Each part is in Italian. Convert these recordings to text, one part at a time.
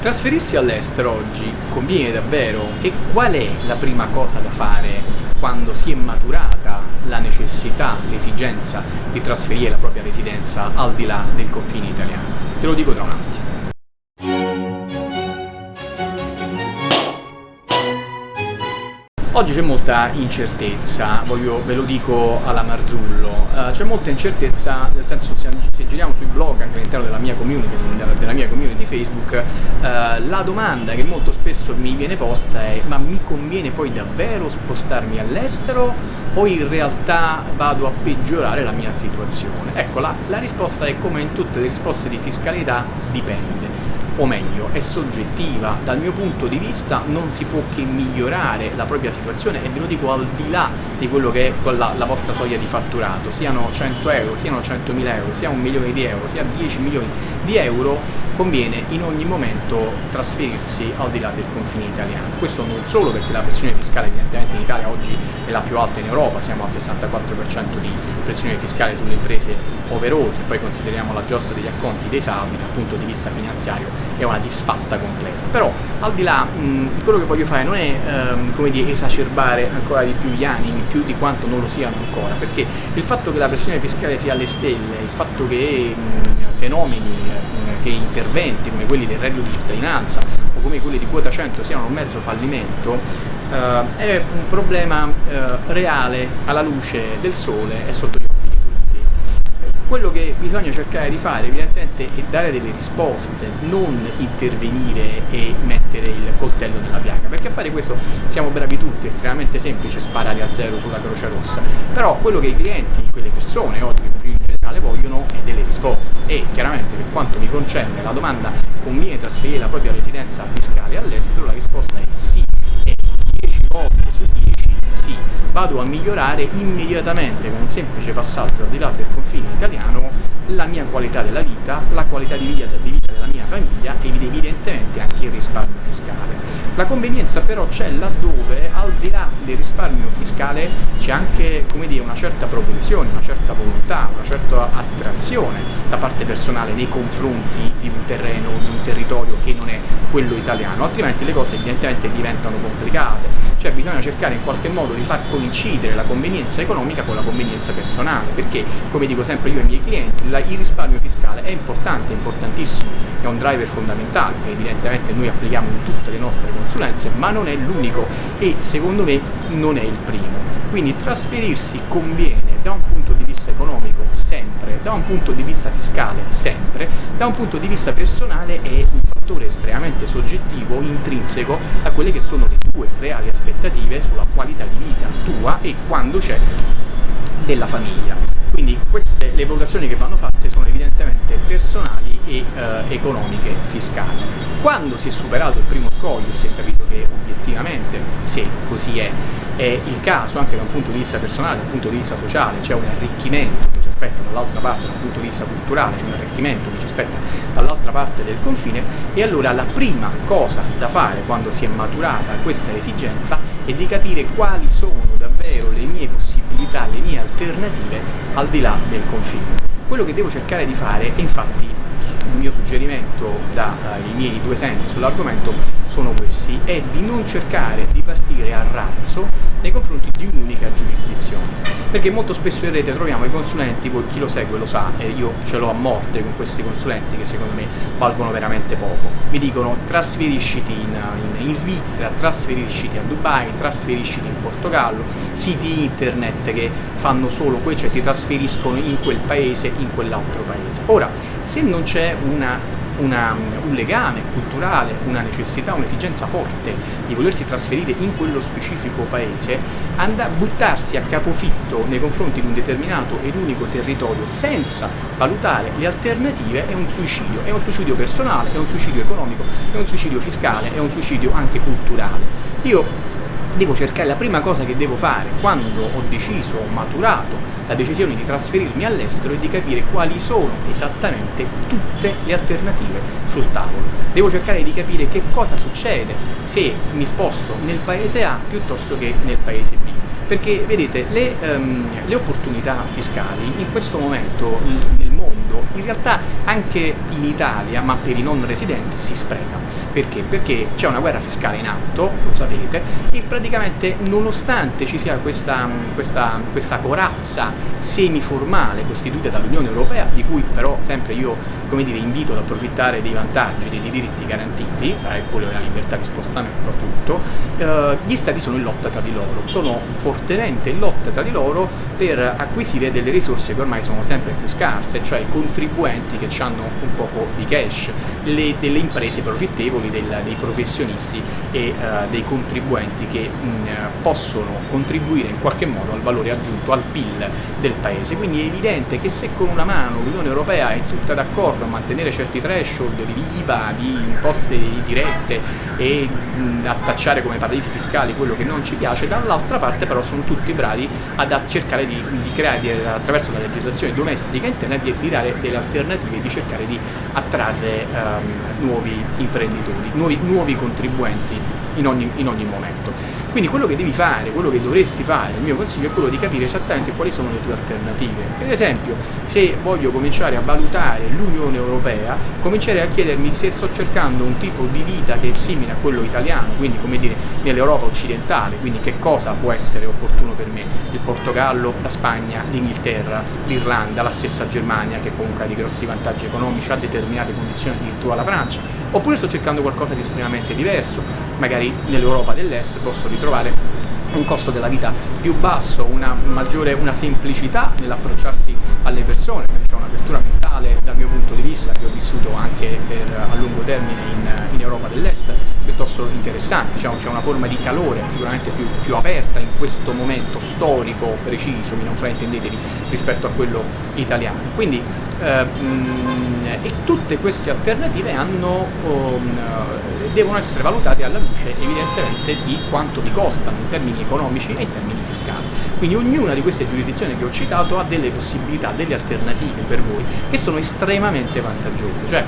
Trasferirsi all'estero oggi conviene davvero? E qual è la prima cosa da fare quando si è maturata la necessità, l'esigenza di trasferire la propria residenza al di là del confine italiano? Te lo dico tra un attimo. Oggi c'è molta incertezza, voglio, ve lo dico alla Marzullo, uh, c'è molta incertezza nel senso se, se giriamo sui blog anche all'interno della mia community, della, mia community Facebook, uh, la domanda che molto spesso mi viene posta è ma mi conviene poi davvero spostarmi all'estero o in realtà vado a peggiorare la mia situazione? Ecco, la, la risposta è come in tutte le risposte di fiscalità, dipende o meglio, è soggettiva, dal mio punto di vista non si può che migliorare la propria situazione e ve lo dico al di là di quello che è la, la vostra soglia di fatturato, siano 100 euro, siano 100.000 euro, sia un milione di euro, sia 10 milioni di euro, conviene in ogni momento trasferirsi al di là del confine italiano. Questo non solo perché la pressione fiscale evidentemente in Italia oggi è la più alta in Europa, siamo al 64% di pressione fiscale sulle imprese overall, se poi consideriamo la giostra degli acconti dei saldi dal punto di vista finanziario è una disfatta completa. Però al di là, mh, quello che voglio fare non è ehm, come dire, esacerbare ancora di più gli animi, più di quanto non lo siano ancora, perché il fatto che la pressione fiscale sia alle stelle, il fatto che mh, fenomeni, mh, che interventi come quelli del reddito di cittadinanza o come quelli di quota 100 siano un mezzo fallimento, eh, è un problema eh, reale alla luce del sole e sotto quello che bisogna cercare di fare evidentemente è dare delle risposte, non intervenire e mettere il coltello nella piaga, perché a fare questo siamo bravi tutti, è estremamente semplice sparare a zero sulla Croce Rossa, però quello che i clienti, quelle persone oggi in generale vogliono è delle risposte. E chiaramente per quanto mi concerne la domanda conviene trasferire la propria residenza fiscale all'estero, la risposta è sì, e 10 volte su 10 sì, vado a migliorare immediatamente con un semplice passaggio al di là del confine italiano la mia qualità della vita, la qualità di vita, di vita della mia famiglia ed evidentemente anche il risparmio fiscale. La convenienza però c'è laddove al di là del risparmio fiscale c'è anche dire, una certa propensione, una certa volontà, una certa attrazione da parte personale nei confronti di un terreno, di un territorio che non è quello italiano, altrimenti le cose evidentemente diventano complicate cioè bisogna cercare in qualche modo di far coincidere la convenienza economica con la convenienza personale, perché come dico sempre io ai miei clienti, la, il risparmio fiscale è importante, è importantissimo, è un driver fondamentale che evidentemente noi applichiamo in tutte le nostre consulenze, ma non è l'unico e secondo me non è il primo. Quindi trasferirsi conviene da un punto di vista economico sempre, da un punto di vista fiscale sempre, da un punto di vista personale è un fattore estremamente soggettivo, intrinseco a quelle che sono le tue reali aspettative sulla qualità di vita tua e quando c'è della famiglia. Quindi queste, le valutazioni che vanno fatte sono evidentemente personali e eh, economiche fiscali. Quando si è superato il primo scoglio si è capito che obiettivamente, se così è, è il caso anche da un punto di vista personale, da un punto di vista sociale, c'è un arricchimento che aspetta dall'altra parte dal punto di vista culturale, c'è un arricchimento che ci aspetta dall'altra parte del confine e allora la prima cosa da fare quando si è maturata questa esigenza è di capire quali sono davvero le mie possibilità, le mie alternative al di là del confine. Quello che devo cercare di fare è infatti mio suggerimento dai miei due senti sull'argomento sono questi, è di non cercare di partire a razzo nei confronti di un'unica giurisdizione, perché molto spesso in rete troviamo i consulenti, poi chi lo segue lo sa, e io ce l'ho a morte con questi consulenti che secondo me valgono veramente poco, mi dicono trasferisciti in, in, in Svizzera, trasferisciti a Dubai, trasferisciti in Portogallo, siti internet che fanno solo quello, cioè ti trasferiscono in quel paese, in quell'altro paese. Ora, se non c'è una una, un legame culturale, una necessità, un'esigenza forte di volersi trasferire in quello specifico paese, andare a buttarsi a capofitto nei confronti di un determinato ed unico territorio senza valutare le alternative è un suicidio, è un suicidio personale, è un suicidio economico, è un suicidio fiscale, è un suicidio anche culturale. Io devo cercare, la prima cosa che devo fare quando ho deciso, ho maturato la decisione di trasferirmi all'estero è di capire quali sono esattamente tutte le alternative sul tavolo. Devo cercare di capire che cosa succede se mi sposto nel paese A piuttosto che nel paese B. Perché vedete, le, um, le opportunità fiscali in questo momento nel mondo in realtà anche in Italia, ma per i non residenti, si spreca. Perché? Perché c'è una guerra fiscale in atto, lo sapete, e praticamente nonostante ci sia questa, questa, questa corazza semiformale costituita dall'Unione Europea, di cui però sempre io come dire, invito ad approfittare dei vantaggi, dei diritti garantiti, tra quello della libertà di spostamento appunto, eh, gli stati sono in lotta tra di loro, sono fortemente in lotta tra di loro per acquisire delle risorse che ormai sono sempre più scarse, cioè i contribuenti che hanno un poco di cash, le, delle imprese profittevoli, del, dei professionisti e eh, dei contribuenti che mh, possono contribuire in qualche modo al valore aggiunto, al PIL del paese. Quindi è evidente che se con una mano l'Unione Europea è tutta d'accordo a mantenere certi threshold di IVA, di imposte dirette e mh, a come paradisi fiscali quello che non ci piace, dall'altra parte però sono tutti bravi ad cercare di, di creare di, attraverso la legislazione domestica interna di, di, dare delle alternative e di cercare di attrarre um, nuovi imprenditori, nuovi, nuovi contribuenti in ogni, in ogni momento. Quindi quello che devi fare, quello che dovresti fare, il mio consiglio è quello di capire esattamente quali sono le tue alternative. Per esempio, se voglio cominciare a valutare l'Unione Europea, comincerei a chiedermi se sto cercando un tipo di vita che è simile a quello italiano, quindi come dire nell'Europa occidentale, quindi che cosa può essere opportuno per me? Il Portogallo, la Spagna, l'Inghilterra, l'Irlanda, la stessa Germania che comunque ha dei grossi vantaggi economici, ha determinate condizioni addirittura la Francia, oppure sto cercando qualcosa di estremamente diverso, magari nell'Europa dell'Est posso ritrovare un costo della vita più basso, una maggiore una semplicità nell'approcciarsi alle persone, c'è un'apertura mentale dal mio punto di vista che ho vissuto anche per, a lungo termine in, in Europa dell'Est piuttosto interessante, diciamo, c'è una forma di calore sicuramente più, più, aperta in questo momento storico preciso, mi non fraintendetevi, rispetto a quello italiano. Quindi eh, mh, e tutte queste alternative hanno, um, devono essere valutate alla luce evidentemente di quanto vi costano in termini economici e in termini fiscali. Quindi ognuna di queste giurisdizioni che ho citato ha delle possibilità, delle alternative per voi che sono estremamente vantaggiose. Cioè,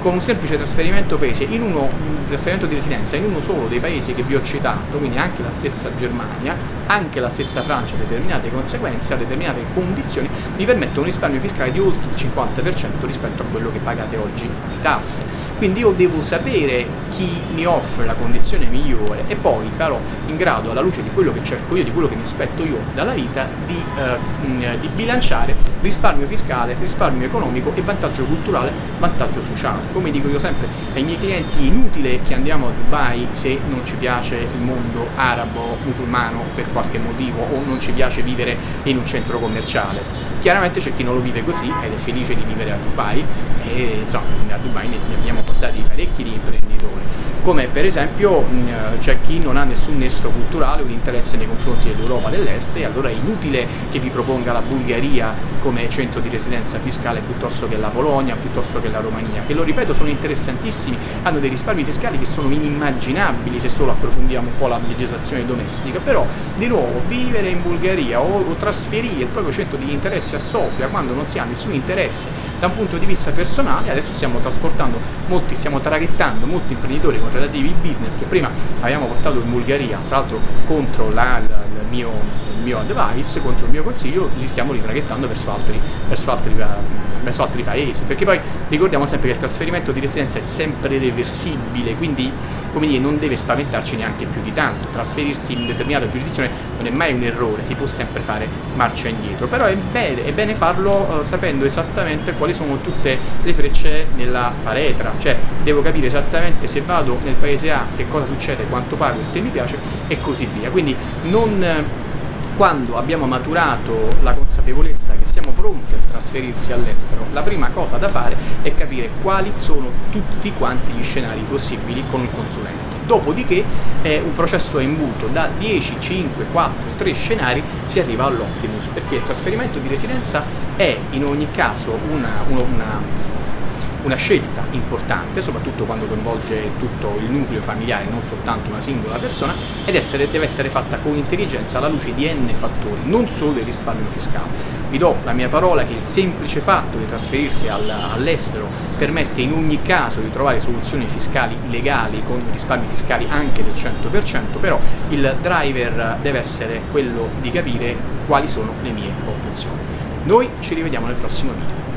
con un semplice trasferimento paese, in uno trasferimento di residenza in uno solo dei paesi che vi ho citato, quindi anche la stessa Germania, anche la stessa Francia determinate conseguenze, determinate condizioni, vi permette un risparmio fiscale di oltre il 50% rispetto a quello che pagate oggi di tasse. Quindi io devo sapere chi mi offre la condizione migliore e poi sarò in grado, alla luce di quello che cerco io, di quello che mi aspetto io dalla vita, di, eh, di bilanciare risparmio fiscale, risparmio economico e vantaggio culturale, vantaggio sociale. Come dico io sempre ai miei clienti, inutile che andiamo a Dubai se non ci piace il mondo arabo, musulmano per qualche motivo o non ci piace vivere in un centro commerciale. Chiaramente c'è chi non lo vive così ed è felice di vivere a Dubai e insomma a Dubai ne abbiamo portati parecchi di imprenditori come per esempio c'è chi non ha nessun nesso culturale un interesse nei confronti dell'Europa dell'Est e allora è inutile che vi proponga la Bulgaria come centro di residenza fiscale piuttosto che la Polonia, piuttosto che la Romania, che lo ripeto sono interessantissimi, hanno dei risparmi fiscali che sono inimmaginabili se solo approfondiamo un po' la legislazione domestica, però di nuovo vivere in Bulgaria o, o trasferire il proprio centro di interesse a Sofia quando non si ha nessun interesse da un punto di vista personale, adesso stiamo trasportando molti, stiamo traghettando molti imprenditori con relativi business che prima abbiamo portato in Bulgaria, tra l'altro contro la, la, il, mio, il, mio, advice, contro il mio consiglio, li stiamo ritraghettando verso altri, verso altri, verso altri paesi, perché poi ricordiamo sempre che il trasferimento di residenza è sempre reversibile, quindi come dire, non deve spaventarci neanche più di tanto, trasferirsi in determinata giurisdizione non è mai un errore, si può sempre fare marcia indietro, però è bene, è bene farlo eh, sapendo esattamente quali sono tutte le frecce nella faretra, cioè devo capire esattamente se vado nel paese A che cosa succede, quanto pago e se mi piace e così via, quindi non quando abbiamo maturato la consapevolezza che siamo pronti a trasferirsi all'estero, la prima cosa da fare è capire quali sono tutti quanti gli scenari possibili con il consulente. Dopodiché è un processo a imbuto, da 10, 5, 4, 3 scenari si arriva all'optimus, perché il trasferimento di residenza è in ogni caso una, una, una una scelta importante, soprattutto quando coinvolge tutto il nucleo familiare, non soltanto una singola persona, ed essere, deve essere fatta con intelligenza alla luce di n fattori, non solo del risparmio fiscale. Vi do la mia parola che il semplice fatto di trasferirsi all'estero permette in ogni caso di trovare soluzioni fiscali legali con risparmi fiscali anche del 100%, però il driver deve essere quello di capire quali sono le mie opzioni. Noi ci rivediamo nel prossimo video.